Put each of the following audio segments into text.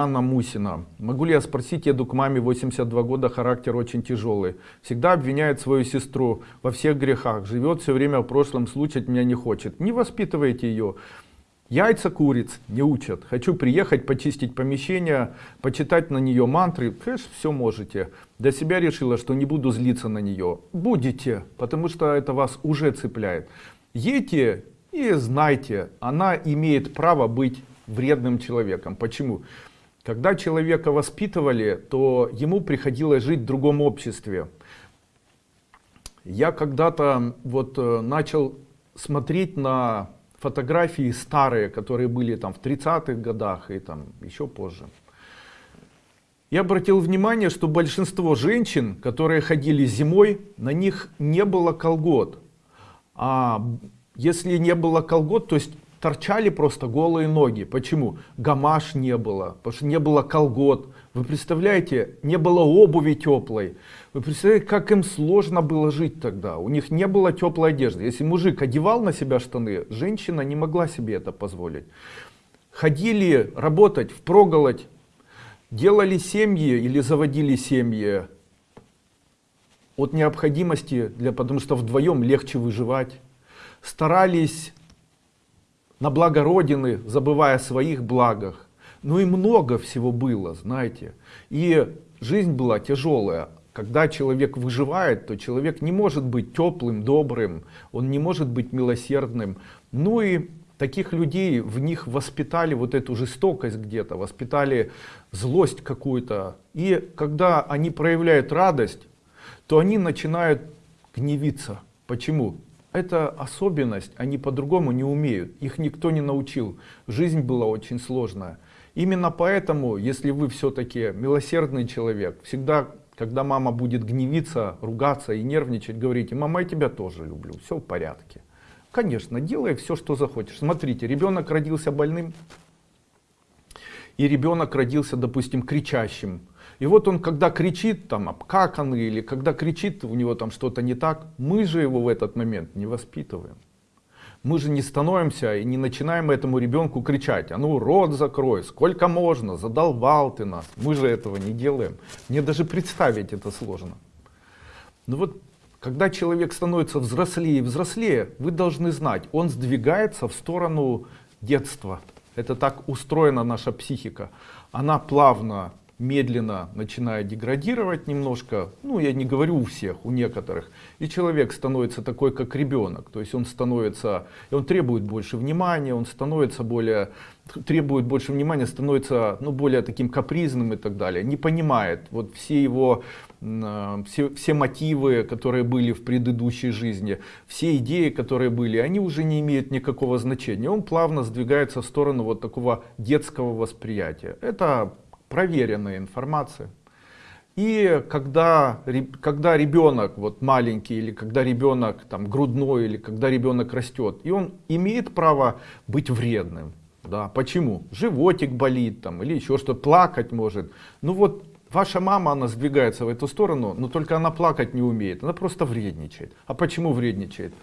Анна Мусина. Могу ли я спросить, еду к маме 82 года, характер очень тяжелый. Всегда обвиняет свою сестру во всех грехах. Живет все время в прошлом, слушать меня не хочет. Не воспитывайте ее. Яйца куриц не учат. Хочу приехать, почистить помещение, почитать на нее мантры. Конечно, все можете. Для себя решила, что не буду злиться на нее. Будете, потому что это вас уже цепляет. Едьте и знайте, она имеет право быть вредным человеком. Почему? Когда человека воспитывали, то ему приходилось жить в другом обществе. Я когда-то вот э, начал смотреть на фотографии старые, которые были там в 30-х годах и там еще позже. Я обратил внимание, что большинство женщин, которые ходили зимой, на них не было колгот. А если не было колгот, то есть торчали просто голые ноги. Почему? Гамаш не было, потому что не было колгот. Вы представляете, не было обуви теплой. Вы представляете, как им сложно было жить тогда. У них не было теплой одежды. Если мужик одевал на себя штаны, женщина не могла себе это позволить. Ходили работать, впроголодь, делали семьи или заводили семьи от необходимости, для, потому что вдвоем легче выживать. Старались на благо Родины, забывая о своих благах. Ну и много всего было, знаете. И жизнь была тяжелая. Когда человек выживает, то человек не может быть теплым, добрым, он не может быть милосердным. Ну и таких людей, в них воспитали вот эту жестокость где-то, воспитали злость какую-то. И когда они проявляют радость, то они начинают гневиться. Почему? Это особенность, они по-другому не умеют, их никто не научил. Жизнь была очень сложная. Именно поэтому, если вы все-таки милосердный человек, всегда, когда мама будет гневиться, ругаться и нервничать, говорите, мама, я тебя тоже люблю, все в порядке. Конечно, делай все, что захочешь. Смотрите, ребенок родился больным, и ребенок родился, допустим, кричащим. И вот он, когда кричит, там, обкаканный, или когда кричит, у него там что-то не так, мы же его в этот момент не воспитываем. Мы же не становимся и не начинаем этому ребенку кричать, а ну рот закрой, сколько можно, задолбал ты нас. Мы же этого не делаем. Мне даже представить это сложно. Ну вот, когда человек становится взрослее и взрослее, вы должны знать, он сдвигается в сторону детства. Это так устроена наша психика. Она плавно медленно начинает деградировать немножко, ну я не говорю у всех, у некоторых, и человек становится такой, как ребенок, то есть он становится, он требует больше внимания, он становится более, требует больше внимания, становится ну, более таким капризным и так далее, не понимает вот все его, э, все, все мотивы, которые были в предыдущей жизни, все идеи, которые были, они уже не имеют никакого значения, он плавно сдвигается в сторону вот такого детского восприятия. Это проверенная информация. И когда, когда ребенок вот маленький, или когда ребенок там грудной, или когда ребенок растет, и он имеет право быть вредным. Да, почему? Животик болит там, или еще что, плакать может. Ну вот ваша мама, она сдвигается в эту сторону, но только она плакать не умеет, она просто вредничает. А почему вредничает?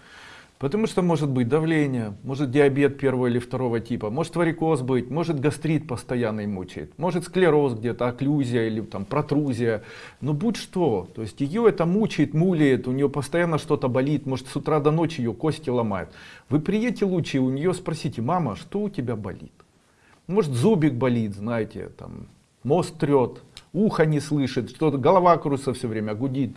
Потому что может быть давление, может диабет первого или второго типа, может варикоз быть, может гастрит постоянно мучает, может склероз где-то, окклюзия или там протрузия. Но будь что, то есть ее это мучает, мулит, у нее постоянно что-то болит, может с утра до ночи ее кости ломают. Вы приедете лучше у нее спросите, мама, что у тебя болит? Может зубик болит, знаете, там, мост трет, ухо не слышит, что-то голова крутится все время, гудит.